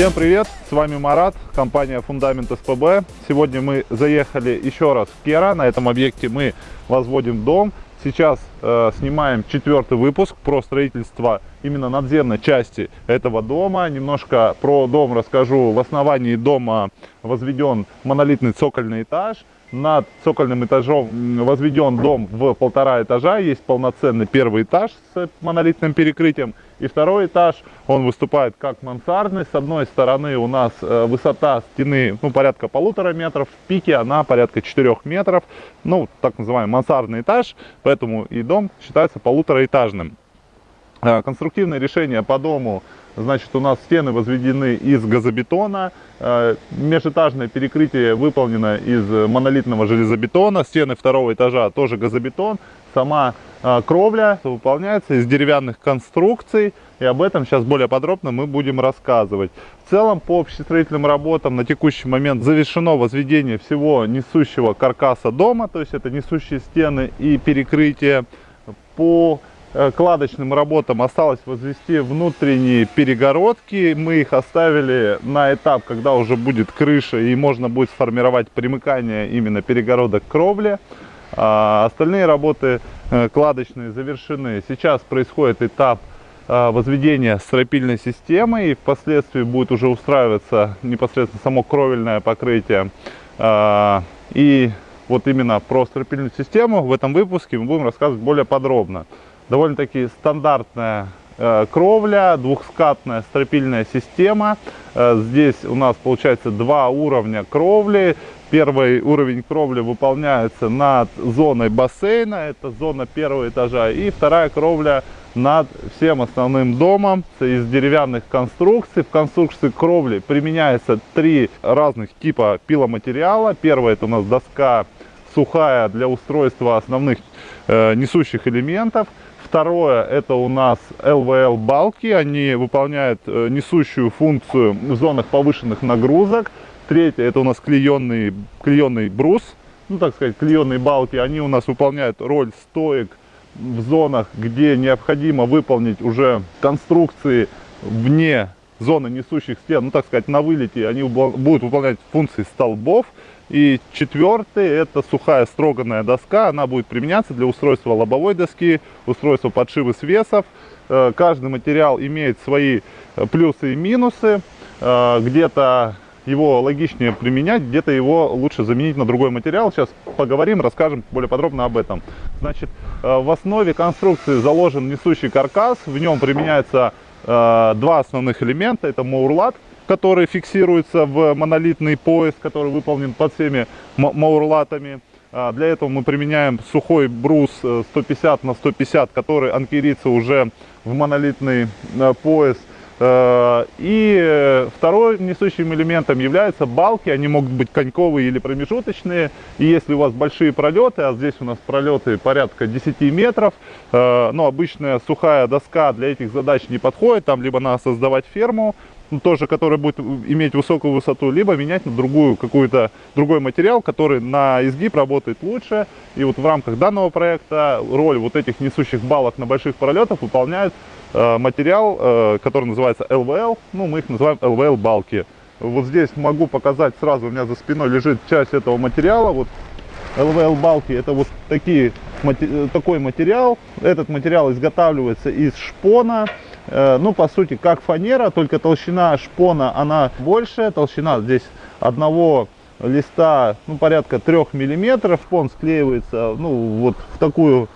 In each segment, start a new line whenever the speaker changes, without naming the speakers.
Всем привет, с вами Марат, компания Фундамент СПБ. Сегодня мы заехали еще раз в Кера, на этом объекте мы возводим дом. Сейчас э, снимаем четвертый выпуск про строительство именно надземной части этого дома. Немножко про дом расскажу. В основании дома возведен монолитный цокольный этаж. Над цокольным этажом возведен дом в полтора этажа. Есть полноценный первый этаж с монолитным перекрытием. И второй этаж, он выступает как мансардный. С одной стороны у нас э, высота стены ну, порядка полутора метров. В пике она порядка 4 метров. Ну, так называемый мансардный этаж. Поэтому и дом считается полутораэтажным. Э, конструктивное решение по дому. Значит, у нас стены возведены из газобетона, э, межэтажное перекрытие выполнено из монолитного железобетона, стены второго этажа тоже газобетон, сама э, кровля выполняется из деревянных конструкций, и об этом сейчас более подробно мы будем рассказывать. В целом, по общестроительным работам на текущий момент завершено возведение всего несущего каркаса дома, то есть это несущие стены и перекрытие. По кладочным работам осталось возвести внутренние перегородки. Мы их оставили на этап, когда уже будет крыша и можно будет сформировать примыкание именно перегородок к кровле. А остальные работы э, кладочные завершены. Сейчас происходит этап э, возведения стропильной системы и впоследствии будет уже устраиваться непосредственно само кровельное покрытие. А, и вот именно про стропильную систему в этом выпуске мы будем рассказывать более подробно довольно-таки стандартная э, кровля, двухскатная стропильная система. Э, здесь у нас получается два уровня кровли. Первый уровень кровли выполняется над зоной бассейна, это зона первого этажа. И вторая кровля над всем основным домом из деревянных конструкций. В конструкции кровли применяется три разных типа пиломатериала. Первый это у нас доска сухая для устройства основных э, несущих элементов. Второе, это у нас LVL балки, они выполняют э, несущую функцию в зонах повышенных нагрузок. Третье, это у нас клеенный, клеенный брус, ну так сказать, клеенные балки, они у нас выполняют роль стоек в зонах, где необходимо выполнить уже конструкции вне зоны несущих стен, ну так сказать, на вылете, они будут выполнять функции столбов. И четвертый, это сухая строганная доска, она будет применяться для устройства лобовой доски, устройства подшивы свесов. Э, каждый материал имеет свои э, плюсы и минусы. Э, где-то его логичнее применять, где-то его лучше заменить на другой материал. Сейчас поговорим, расскажем более подробно об этом. Значит, в основе конструкции заложен несущий каркас, в нем применяется два основных элемента. Это маурлат, который фиксируется в монолитный пояс, который выполнен под всеми маурлатами. А, для этого мы применяем сухой брус 150 э, на 150, который анкерится уже в монолитный э, пояс. Э, и второй несущим элементом являются балки. Они могут быть коньковые или промежуточные. И если у вас большие пролеты, а здесь у нас пролеты порядка 10 метров, но обычная сухая доска для этих задач не подходит. Там либо надо создавать ферму, ну, тоже, который будет иметь высокую высоту, либо менять на другую какую-то другой материал, который на изгиб работает лучше. И вот в рамках данного проекта роль вот этих несущих балок на больших пролетах выполняет э, материал, э, который называется LVL. Ну, мы их называем LVL балки. Вот здесь могу показать сразу, у меня за спиной лежит часть этого материала. Вот LVL балки это вот такие, такой материал. Этот материал изготавливается из шпона. Э, ну, по сути, как фанера, только толщина шпона, она больше, толщина здесь одного листа, ну, порядка 3 миллиметров. Шпон склеивается, ну, вот в такую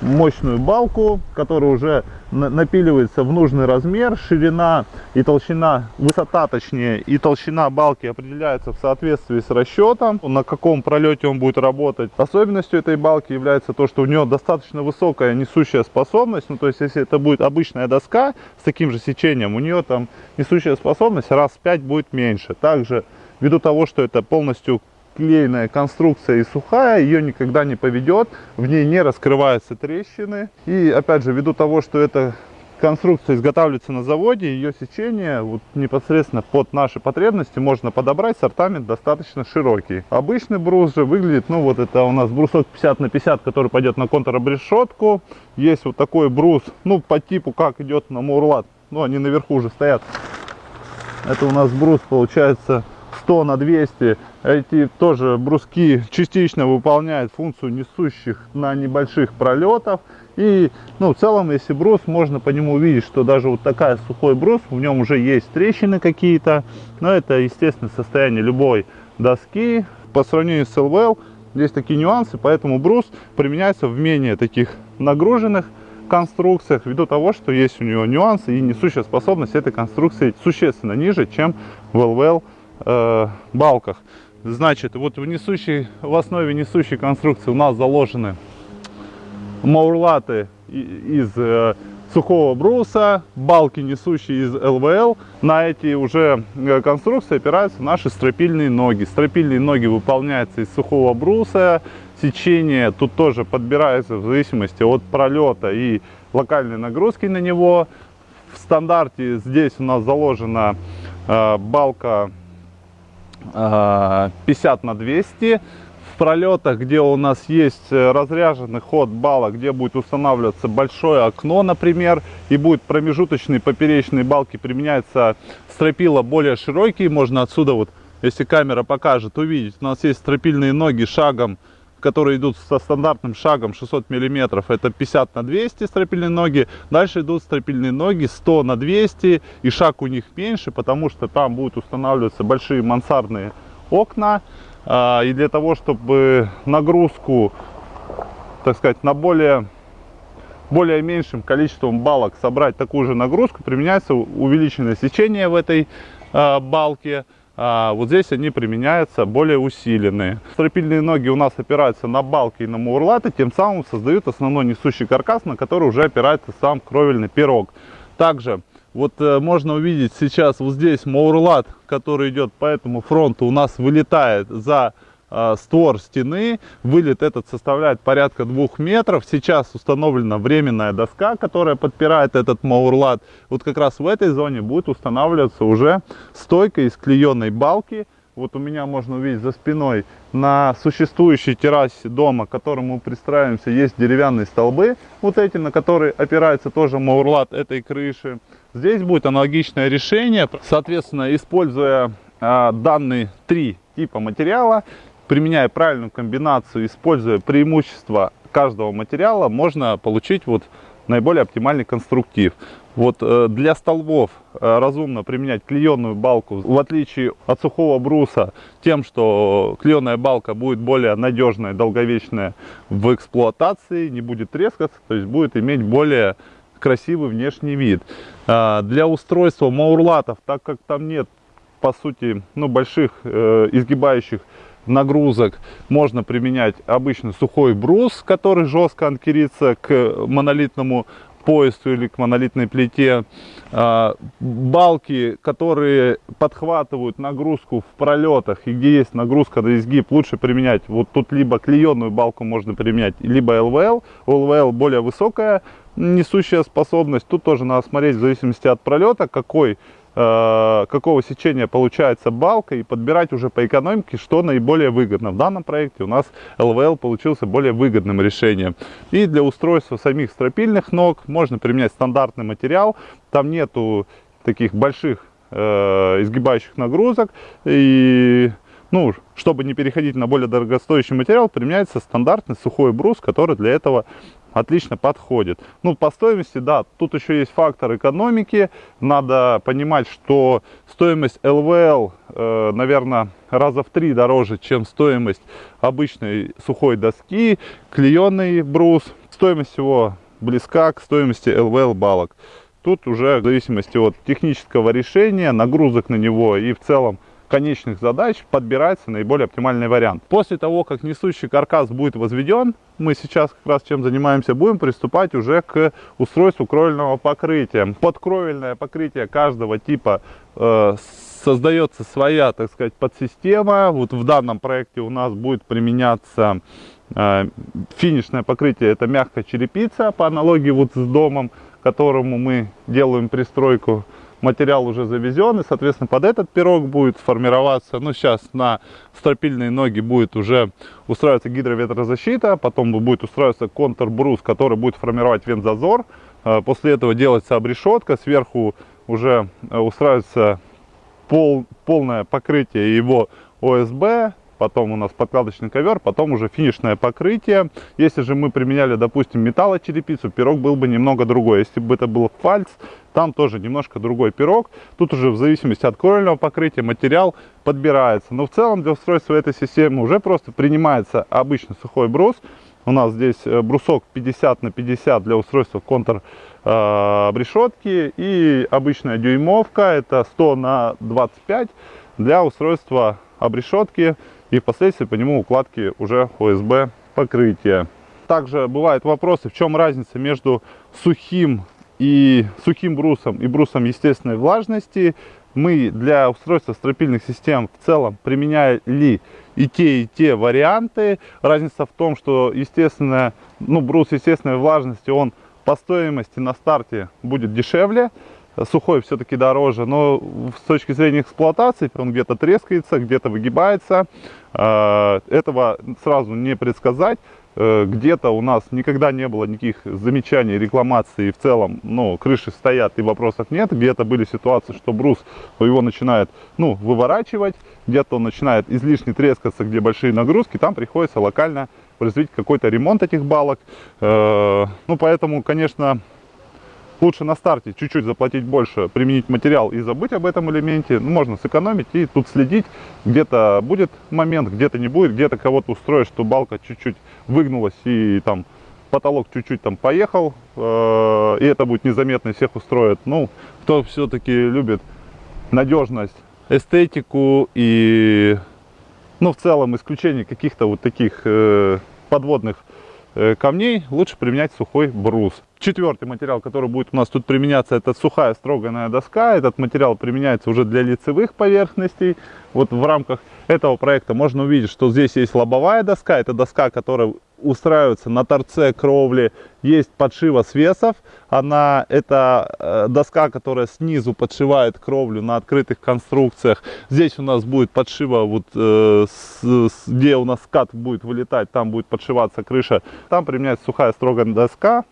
мощную балку, которая уже напиливается в нужный размер, ширина и толщина, высота точнее, и толщина балки определяется в соответствии с расчетом, на каком пролете он будет работать. Особенностью этой балки является то, что у нее достаточно высокая несущая способность, ну то есть если это будет обычная доска с таким же сечением, у нее там несущая способность раз в 5 будет меньше. Также ввиду того, что это полностью клееная конструкция и сухая, ее никогда не поведет, в ней не раскрываются трещины. И опять же, ввиду того, что эта конструкция изготавливается на заводе, ее сечение вот непосредственно под наши потребности можно подобрать, сортамент достаточно широкий. Обычный брус же выглядит, ну вот это у нас брусок 50 на 50, который пойдет на контробрешетку. Есть вот такой брус, ну по типу как идет на Мурлат, ну они наверху уже стоят. Это у нас брус получается 100 на 200. Эти тоже бруски частично выполняют функцию несущих на небольших пролетов. И, ну, в целом, если брус, можно по нему увидеть, что даже вот такая сухой брус, в нем уже есть трещины какие-то. Но это, естественно, состояние любой доски. По сравнению с LVL, здесь такие нюансы, поэтому брус применяется в менее таких нагруженных конструкциях, ввиду того, что есть у него нюансы и несущая способность этой конструкции существенно ниже, чем в LVL э, балках. Значит, вот в, несущей, в основе несущей конструкции у нас заложены маурлаты из э, сухого бруса, балки несущие из ЛВЛ. На эти уже э, конструкции опираются наши стропильные ноги. Стропильные ноги выполняются из сухого бруса. Сечение тут тоже подбирается в зависимости от пролета и локальной нагрузки на него. В стандарте здесь у нас заложена э, балка 50 на 200 в пролетах, где у нас есть э, разряженный ход балла, где будет устанавливаться большое окно, например, и будет промежуточные поперечные балки, применяется стропила более широкие, можно отсюда вот, если камера покажет, увидеть, у нас есть стропильные ноги шагом, которые идут со стандартным шагом 600 миллиметров, это 50 на 200 стропильные ноги. Дальше идут стропильные ноги 100 на 200, и шаг у них меньше, потому что там будут устанавливаться большие мансардные окна. А, и для того, чтобы нагрузку, так сказать, на более, более меньшим количеством балок собрать такую же нагрузку, применяется увеличенное сечение в этой а, балке. А вот здесь они применяются более усиленные. Стропильные ноги у нас опираются на балки и на мурлаты, тем самым создают основной несущий каркас, на который уже опирается сам кровельный пирог. Также вот э, можно увидеть сейчас вот здесь маурлат, который идет по этому фронту, у нас вылетает за э, створ стены. Вылет этот составляет порядка двух метров. Сейчас установлена временная доска, которая подпирает этот маурлат. Вот как раз в этой зоне будет устанавливаться уже стойка из клееной балки. Вот у меня можно увидеть за спиной на существующей террасе дома, к которому мы пристраиваемся, есть деревянные столбы, вот эти, на которые опирается тоже маурлат этой крыши. Здесь будет аналогичное решение, соответственно, используя э, данные три типа материала, применяя правильную комбинацию, используя преимущества каждого материала, можно получить вот наиболее оптимальный конструктив. Вот э, для столбов э, разумно применять клееную балку, в отличие от сухого бруса, тем, что клееная балка будет более надежная, долговечная в эксплуатации, не будет трескаться, то есть будет иметь более красивый внешний вид. А, для устройства маурлатов, так как там нет, по сути, ну, больших э, изгибающих нагрузок, можно применять обычный сухой брус, который жестко анкерится к монолитному поясу или к монолитной плите. А, балки, которые подхватывают нагрузку в пролетах и где есть нагрузка на изгиб, лучше применять. Вот тут либо клееную балку можно применять, либо ЛВЛ. У ЛВЛ более высокая несущая способность. Тут тоже надо смотреть в зависимости от пролета, какой, какого сечения получается балка и подбирать уже по экономике, что наиболее выгодно. В данном проекте у нас ЛВЛ получился более выгодным решением. И для устройства самих стропильных ног можно применять стандартный материал. Там нету таких больших э, изгибающих нагрузок. И ну, чтобы не переходить на более дорогостоящий материал, применяется стандартный сухой брус, который для этого отлично подходит. Ну, по стоимости, да, тут еще есть фактор экономики. Надо понимать, что стоимость ЛВЛ, э, наверное, раза в три дороже, чем стоимость обычной сухой доски, клееный брус. Стоимость его близка к стоимости ЛВЛ балок. Тут уже в зависимости от технического решения, нагрузок на него и в целом конечных задач подбирается наиболее оптимальный вариант. После того, как несущий каркас будет возведен, мы сейчас как раз чем занимаемся, будем приступать уже к устройству кровельного покрытия. Под кровельное покрытие каждого типа э, создается своя, так сказать, подсистема. Вот в данном проекте у нас будет применяться э, финишное покрытие, это мягкая черепица, по аналогии вот с домом, которому мы делаем пристройку материал уже завезен, и, соответственно, под этот пирог будет формироваться, ну, сейчас на стропильные ноги будет уже устраиваться гидроветрозащита, потом будет устраиваться контрбрус, который будет формировать вентзазор, э, после этого делается обрешетка, сверху уже э, устраивается пол, полное покрытие его ОСБ, потом у нас подкладочный ковер, потом уже финишное покрытие. Если же мы применяли, допустим, металлочерепицу, пирог был бы немного другой. Если бы это был фальц, там тоже немножко другой пирог. Тут уже в зависимости от кровельного покрытия материал подбирается. Но в целом для устройства этой системы уже просто принимается обычный сухой брус. У нас здесь э, брусок 50 на 50 для устройства контур э, и обычная дюймовка это 100 на 25 для устройства обрешетки и впоследствии по нему укладки уже ОСБ покрытия. Также бывают вопросы, в чем разница между сухим и сухим брусом и брусом естественной влажности. Мы для устройства стропильных систем в целом применяли и те, и те варианты. Разница в том, что естественно, ну, брус естественной влажности, он по стоимости на старте будет дешевле, сухой все-таки дороже, но с точки зрения эксплуатации он где-то трескается, где-то выгибается. А, этого сразу не предсказать. Э, где-то у нас никогда не было никаких замечаний, рекламаций, в целом, ну, крыши стоят и вопросов нет. Где-то были ситуации, что брус его начинает, ну, выворачивать, где-то он начинает излишне трескаться, где большие нагрузки, там приходится локально произвести какой-то ремонт этих балок. Э, ну, поэтому, конечно, лучше на старте чуть-чуть заплатить больше, применить материал и забыть об этом элементе. Ну, можно сэкономить и тут следить. Где-то будет момент, где-то не будет, где-то кого-то устроить, что балка чуть-чуть выгнулась и там потолок чуть-чуть там поехал, э, и это будет незаметно, всех устроит. Ну, кто все-таки любит надежность, эстетику и, ну, в целом исключение каких-то вот таких э, подводных э, камней, лучше применять сухой брус. Четвертый материал, который будет у нас тут применяться, это сухая строганная доска. Этот материал применяется уже для лицевых поверхностей. Вот в рамках этого проекта можно увидеть, что здесь есть лобовая доска. Это доска, которая устраивается на торце кровли. Есть подшива свесов. Она, это э, доска, которая снизу подшивает кровлю на открытых конструкциях. Здесь у нас будет подшива, вот, э, с, где у нас скат будет вылетать, там будет подшиваться крыша. Там применяется сухая строганная доска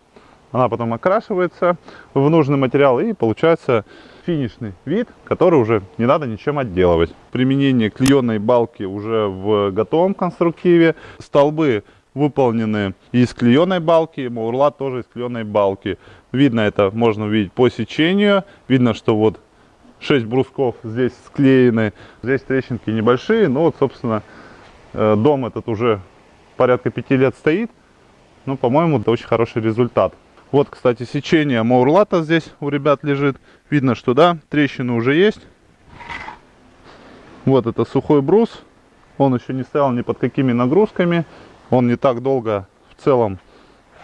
она потом окрашивается в нужный материал и получается финишный вид, который уже не надо ничем отделывать. Применение клееной балки уже в готовом конструктиве. Столбы выполнены из клееной балки, маурлат тоже из клееной балки. Видно это, можно увидеть по сечению. Видно, что вот 6 брусков здесь склеены. Здесь трещинки небольшие, но вот, собственно, э, дом этот уже порядка 5 лет стоит. Ну, по-моему, это очень хороший результат. Вот, кстати, сечение маурлата здесь у ребят лежит. Видно, что да, трещины уже есть. Вот это сухой брус. Он еще не стоял ни под какими нагрузками. Он не так долго, в целом,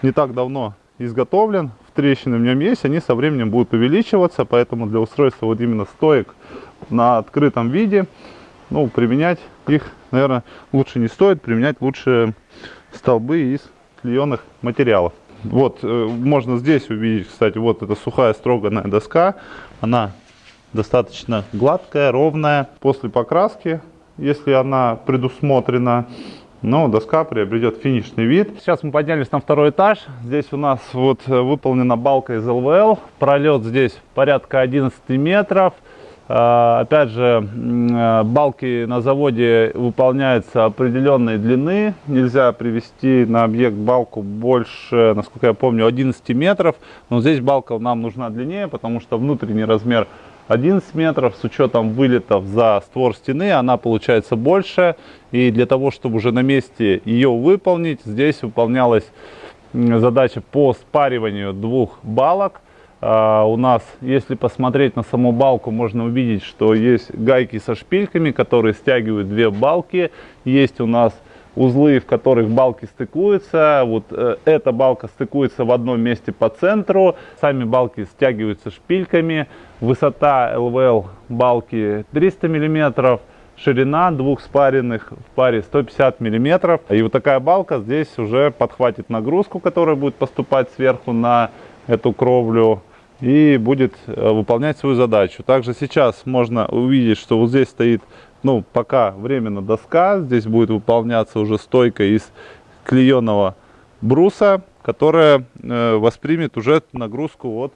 не так давно изготовлен. В трещины в нем есть, они со временем будут увеличиваться. Поэтому для устройства вот именно стоек на открытом виде, ну, применять их, наверное, лучше не стоит. Применять лучше столбы из клееных материалов. Вот, э, можно здесь увидеть, кстати, вот эта сухая строганная доска. Она достаточно гладкая, ровная. После покраски, если она предусмотрена, но доска приобретет финишный вид. Сейчас мы поднялись на второй этаж. Здесь у нас вот э, выполнена балка из ЛВЛ. Пролет здесь порядка 11 метров. А, опять же, а, балки на заводе выполняются определенной длины. Нельзя привести на объект балку больше, насколько я помню, 11 метров. Но здесь балка нам нужна длиннее, потому что внутренний размер 11 метров. С учетом вылетов за створ стены она получается больше. И для того, чтобы уже на месте ее выполнить, здесь выполнялась задача по спариванию двух балок. Uh, у нас, если посмотреть на саму балку, можно увидеть, что есть гайки со шпильками, которые стягивают две балки. Есть у нас узлы, в которых балки стыкуются. Вот э, эта балка стыкуется в одном месте по центру. Сами балки стягиваются шпильками. Высота ЛВЛ балки 300 миллиметров. Ширина двух спаренных в паре 150 миллиметров. И вот такая балка здесь уже подхватит нагрузку, которая будет поступать сверху на эту кровлю и будет э, выполнять свою задачу. Также сейчас можно увидеть, что вот здесь стоит, ну, пока временно доска. Здесь будет выполняться уже стойка из клееного бруса, которая э, воспримет уже нагрузку от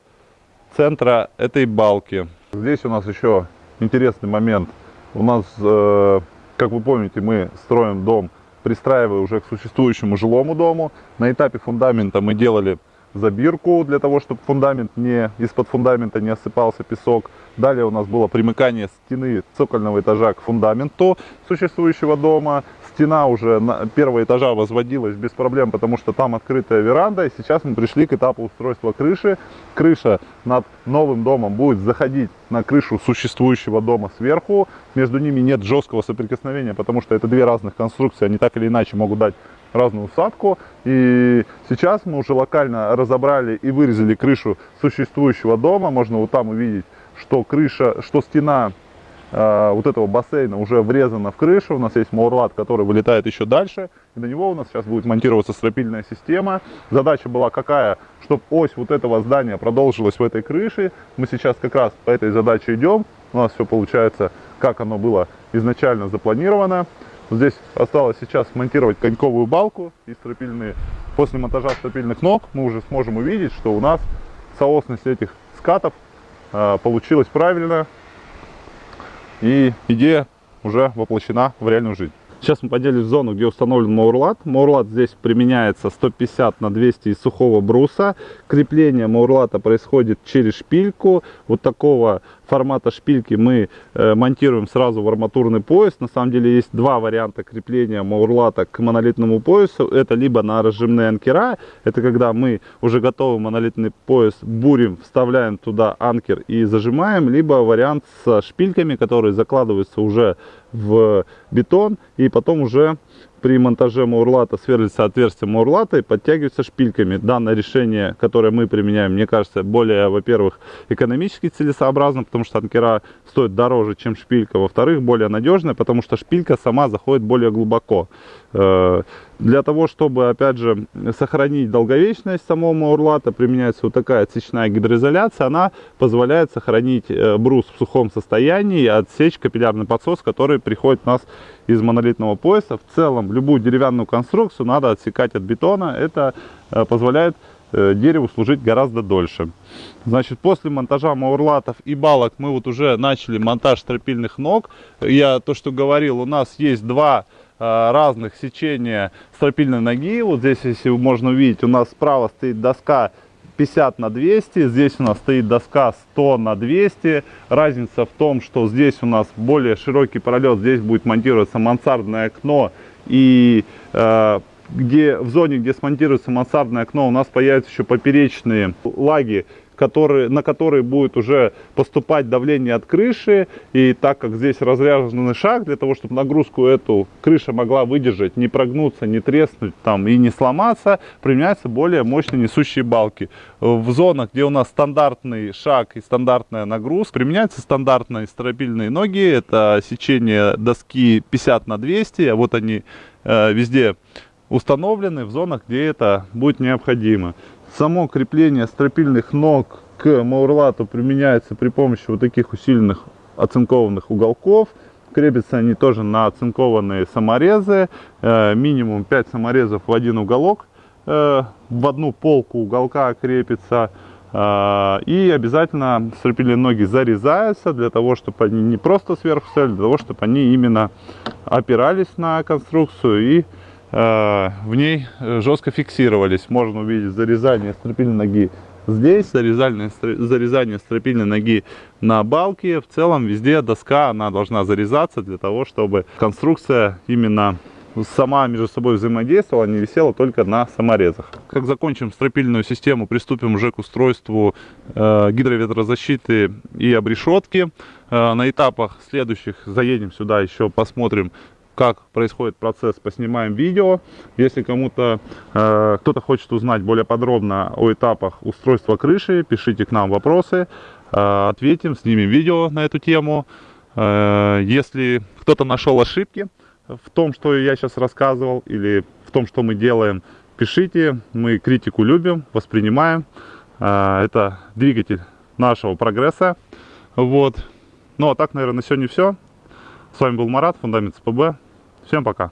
центра этой балки. Здесь у нас еще интересный момент. У нас, э, как вы помните, мы строим дом, пристраивая уже к существующему жилому дому. На этапе фундамента мы делали забирку для того, чтобы фундамент не из-под фундамента не осыпался песок. Далее у нас было примыкание стены цокольного этажа к фундаменту существующего дома стена уже на первого этажа возводилась без проблем, потому что там открытая веранда. И сейчас мы пришли к этапу устройства крыши. Крыша над новым домом будет заходить на крышу существующего дома сверху. Между ними нет жесткого соприкосновения, потому что это две разных конструкции. Они так или иначе могут дать разную усадку. И сейчас мы уже локально разобрали и вырезали крышу существующего дома. Можно вот там увидеть, что крыша, что стена Э, вот этого бассейна уже врезано в крышу. У нас есть маурлат, который вылетает еще дальше. И на него у нас сейчас будет монтироваться стропильная система. Задача была какая? Чтобы ось вот этого здания продолжилась в этой крыше. Мы сейчас как раз по этой задаче идем. У нас все получается, как оно было изначально запланировано. Здесь осталось сейчас монтировать коньковую балку и стропильные. После монтажа стропильных ног мы уже сможем увидеть, что у нас соосность этих скатов э, получилась правильно и идея уже воплощена в реальную жизнь. Сейчас мы поделились в зону, где установлен маурлат. Маурлат здесь применяется 150 на 200 из сухого бруса. Крепление маурлата происходит через шпильку. Вот такого формата шпильки мы э, монтируем сразу в арматурный пояс. На самом деле есть два варианта крепления маурлата к монолитному поясу. Это либо на разжимные анкера. Это когда мы уже готовый монолитный пояс бурим, вставляем туда анкер и зажимаем. Либо вариант с шпильками, которые закладываются уже в бетон и потом уже при монтаже маурлата сверлится отверстие маурлата и подтягивается шпильками. Данное решение, которое мы применяем, мне кажется, более, во-первых, экономически целесообразно, потому что анкера стоит дороже, чем шпилька. Во-вторых, более надежная, потому что шпилька сама заходит более глубоко. Э, для того, чтобы, опять же, сохранить долговечность самого маурлата, применяется вот такая отсечная гидроизоляция. Она позволяет сохранить э, брус в сухом состоянии и отсечь капиллярный подсос, который приходит у нас из монолитного пояса. В целом, любую деревянную конструкцию надо отсекать от бетона. Это э, позволяет дереву служить гораздо дольше. Значит, после монтажа маурлатов и балок мы вот уже начали монтаж стропильных ног. Я то, что говорил, у нас есть два э, разных сечения стропильной ноги. Вот здесь, если можно увидеть, у нас справа стоит доска 50 на 200, здесь у нас стоит доска 100 на 200. Разница в том, что здесь у нас более широкий пролет, здесь будет монтироваться мансардное окно и э, где в зоне, где смонтируется мансардное окно, у нас появятся еще поперечные лаги который, на который будет уже поступать давление от крыши. И так как здесь разряженный шаг, для того, чтобы нагрузку эту крыша могла выдержать, не прогнуться, не треснуть там и не сломаться, применяются более мощные несущие балки. В зонах, где у нас стандартный шаг и стандартная нагрузка, применяются стандартные стропильные ноги. Это сечение доски 50 на 200, а вот они э, везде установлены в зонах, где это будет необходимо. Само крепление стропильных ног к маурлату применяется при помощи вот таких усиленных оцинкованных уголков. Крепятся они тоже на оцинкованные саморезы. Э, минимум 5 саморезов в один уголок. Э, в одну полку уголка крепится. Э, и обязательно стропильные ноги зарезаются для того, чтобы они не просто сверху стояли, для того, чтобы они именно опирались на конструкцию и в ней э, жестко фиксировались. Можно увидеть зарезание стропильной ноги здесь, зарезание, зарезание стропильной ноги на балке. В целом везде доска она должна зарезаться для того, чтобы конструкция именно сама между собой взаимодействовала, не висела только на саморезах. Как закончим стропильную систему, приступим уже к устройству э, гидроветрозащиты и обрешетки. Э, на этапах следующих заедем сюда еще, посмотрим как происходит процесс, поснимаем видео. Если кому-то, э, кто-то хочет узнать более подробно о этапах устройства крыши, пишите к нам вопросы, э, ответим, снимем видео на эту тему. Э, если кто-то нашел ошибки в том, что я сейчас рассказывал, или в том, что мы делаем, пишите. Мы критику любим, воспринимаем. Э, это двигатель нашего прогресса. Вот. Ну а так, наверное, на сегодня все. С вами был Марат, Фундамент СПБ. Всем пока.